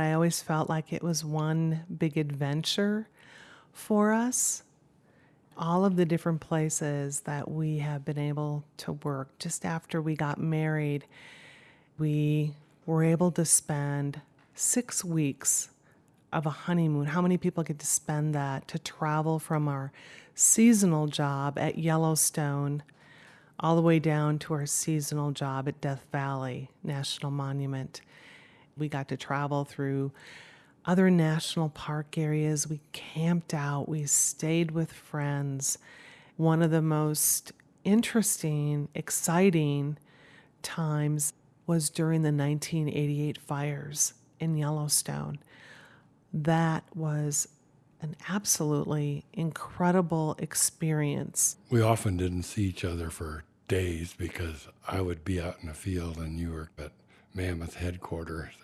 I always felt like it was one big adventure for us. All of the different places that we have been able to work just after we got married, we were able to spend six weeks of a honeymoon. How many people get to spend that to travel from our seasonal job at Yellowstone all the way down to our seasonal job at Death Valley National Monument? We got to travel through other national park areas. We camped out, we stayed with friends. One of the most interesting, exciting times was during the 1988 fires in Yellowstone. That was an absolutely incredible experience. We often didn't see each other for days because I would be out in the field and you were at Mammoth headquarters.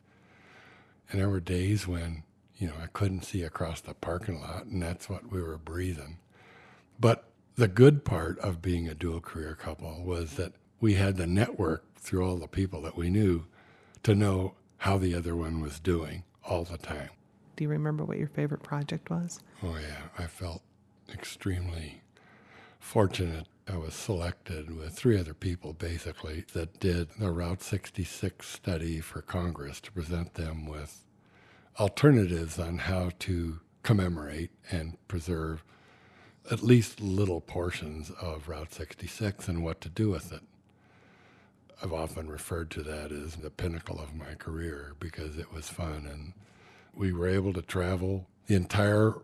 And there were days when, you know, I couldn't see across the parking lot, and that's what we were breathing. But the good part of being a dual career couple was that we had the network through all the people that we knew to know how the other one was doing all the time. Do you remember what your favorite project was? Oh, yeah. I felt extremely fortunate. I was selected with three other people basically that did the Route 66 study for Congress to present them with alternatives on how to commemorate and preserve at least little portions of Route 66 and what to do with it. I've often referred to that as the pinnacle of my career because it was fun and we were able to travel the entire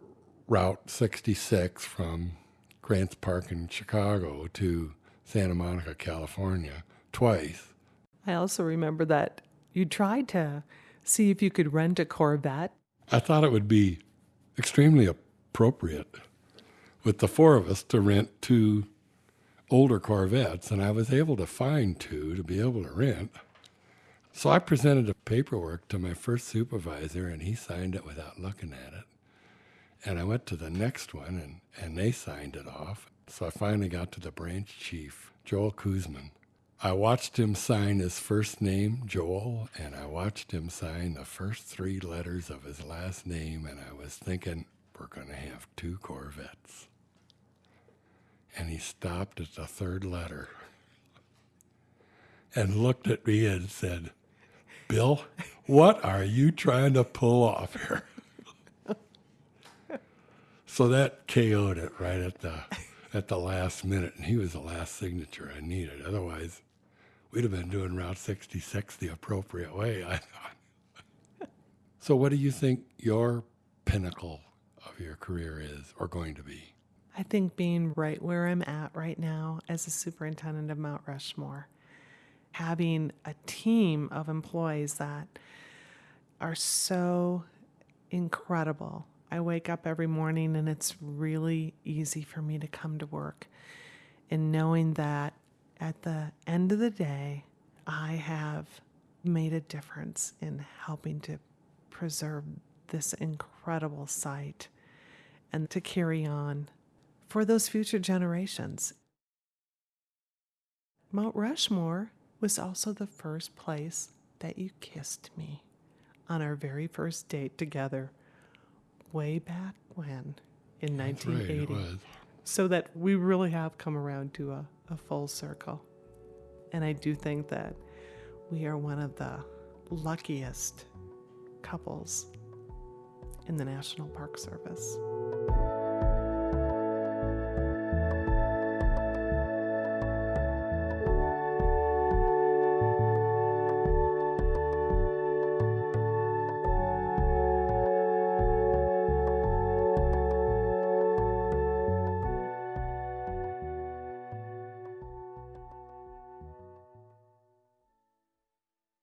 Route 66 from Grants Park in Chicago to Santa Monica, California, twice. I also remember that you tried to see if you could rent a Corvette. I thought it would be extremely appropriate with the four of us to rent two older Corvettes, and I was able to find two to be able to rent. So I presented the paperwork to my first supervisor, and he signed it without looking at it. And I went to the next one, and, and they signed it off. So I finally got to the branch chief, Joel Kuzman. I watched him sign his first name, Joel, and I watched him sign the first three letters of his last name, and I was thinking, we're going to have two Corvettes. And he stopped at the third letter and looked at me and said, Bill, what are you trying to pull off here? So that KO'd it right at the at the last minute, and he was the last signature I needed. Otherwise, we'd have been doing Route 66 the appropriate way, I thought. so, what do you think your pinnacle of your career is or going to be? I think being right where I'm at right now as a superintendent of Mount Rushmore, having a team of employees that are so incredible. I wake up every morning and it's really easy for me to come to work and knowing that at the end of the day, I have made a difference in helping to preserve this incredible site and to carry on for those future generations. Mount Rushmore was also the first place that you kissed me on our very first date together, way back when in 1980. Right, so that we really have come around to a, a full circle. And I do think that we are one of the luckiest couples in the National Park Service.